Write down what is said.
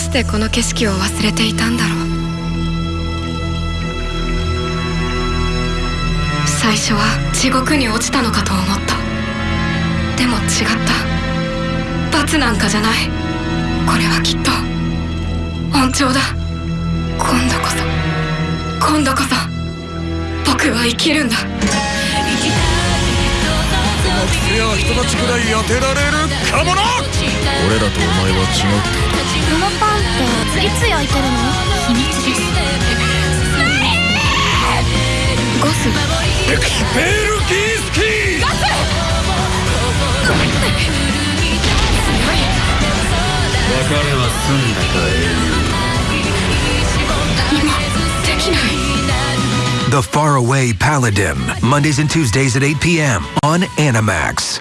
してこの景色を忘れていたんだろう。最初は地獄に落ちたのかと思った。でも違った。罰なんかじゃない。これはきっと。恩寵だ。今度こそ。今度こそ。僕は生きるんだ。いや人たちくらい当てられるかもな。俺らとお前は違う。こ The Faraway Paladin, Mondays and Tuesdays at 8 p.m. on Animax.